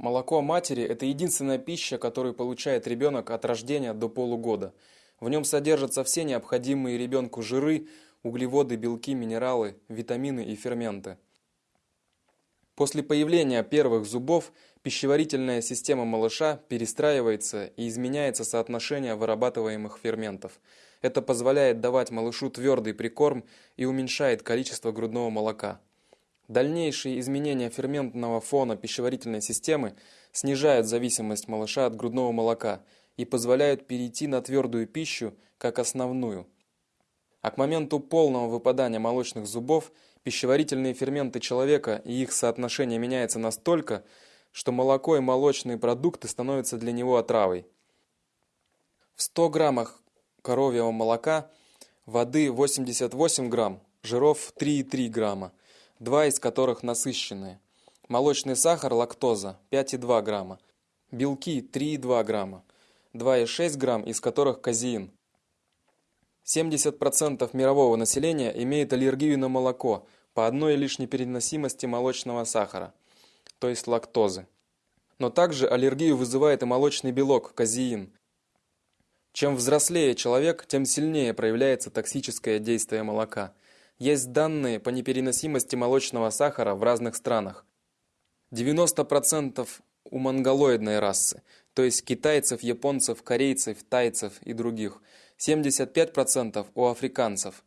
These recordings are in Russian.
Молоко матери – это единственная пища, которую получает ребенок от рождения до полугода. В нем содержатся все необходимые ребенку жиры, углеводы, белки, минералы, витамины и ферменты. После появления первых зубов пищеварительная система малыша перестраивается и изменяется соотношение вырабатываемых ферментов. Это позволяет давать малышу твердый прикорм и уменьшает количество грудного молока. Дальнейшие изменения ферментного фона пищеварительной системы снижают зависимость малыша от грудного молока и позволяют перейти на твердую пищу как основную. А к моменту полного выпадания молочных зубов пищеварительные ферменты человека и их соотношение меняется настолько, что молоко и молочные продукты становятся для него отравой. В 100 граммах коровьего молока воды 88 грамм, жиров 3,3 грамма два из которых насыщенные. Молочный сахар, лактоза 5,2 грамма. Белки 3,2 грамма. 2,6 грамм, из которых казеин. 70% мирового населения имеет аллергию на молоко по одной лишь непереносимости молочного сахара, то есть лактозы. Но также аллергию вызывает и молочный белок, казеин. Чем взрослее человек, тем сильнее проявляется токсическое действие молока – есть данные по непереносимости молочного сахара в разных странах. 90% у монголоидной расы, то есть китайцев, японцев, корейцев, тайцев и других. 75% у африканцев.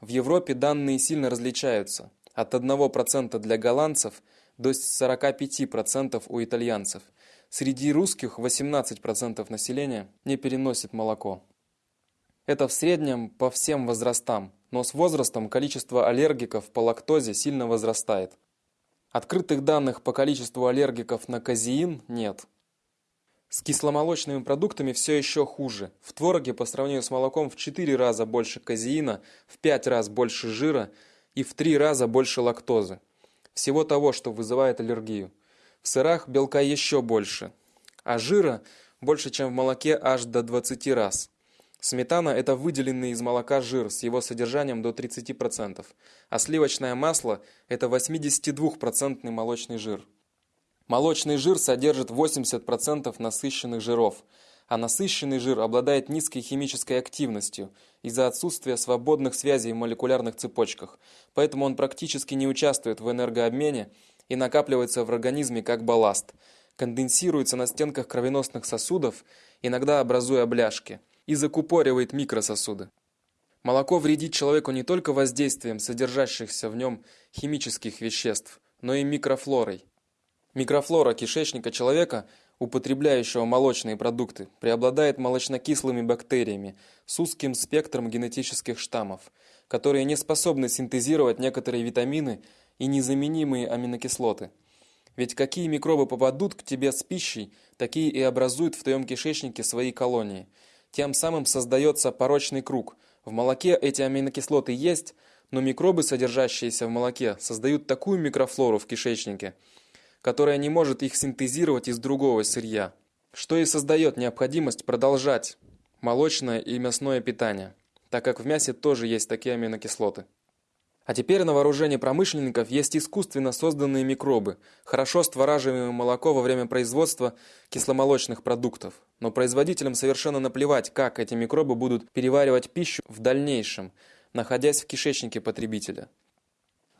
В Европе данные сильно различаются. От 1% для голландцев до 45% у итальянцев. Среди русских 18% населения не переносит молоко. Это в среднем по всем возрастам, но с возрастом количество аллергиков по лактозе сильно возрастает. Открытых данных по количеству аллергиков на казеин нет. С кисломолочными продуктами все еще хуже. В твороге по сравнению с молоком в 4 раза больше казеина, в 5 раз больше жира и в 3 раза больше лактозы. Всего того, что вызывает аллергию. В сырах белка еще больше, а жира больше, чем в молоке аж до 20 раз. Сметана – это выделенный из молока жир с его содержанием до 30%, а сливочное масло – это 82% молочный жир. Молочный жир содержит 80% насыщенных жиров, а насыщенный жир обладает низкой химической активностью из-за отсутствия свободных связей в молекулярных цепочках, поэтому он практически не участвует в энергообмене и накапливается в организме как балласт, конденсируется на стенках кровеносных сосудов, иногда образуя бляшки – и закупоривает микрососуды. Молоко вредит человеку не только воздействием содержащихся в нем химических веществ, но и микрофлорой. Микрофлора кишечника человека, употребляющего молочные продукты, преобладает молочнокислыми бактериями с узким спектром генетических штаммов, которые не способны синтезировать некоторые витамины и незаменимые аминокислоты. Ведь какие микробы попадут к тебе с пищей, такие и образуют в твоем кишечнике свои колонии – тем самым создается порочный круг. В молоке эти аминокислоты есть, но микробы, содержащиеся в молоке, создают такую микрофлору в кишечнике, которая не может их синтезировать из другого сырья, что и создает необходимость продолжать молочное и мясное питание, так как в мясе тоже есть такие аминокислоты. А теперь на вооружении промышленников есть искусственно созданные микробы, хорошо створаживаемое молоко во время производства кисломолочных продуктов. Но производителям совершенно наплевать, как эти микробы будут переваривать пищу в дальнейшем, находясь в кишечнике потребителя.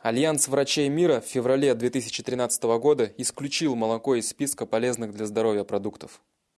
Альянс врачей мира в феврале 2013 года исключил молоко из списка полезных для здоровья продуктов.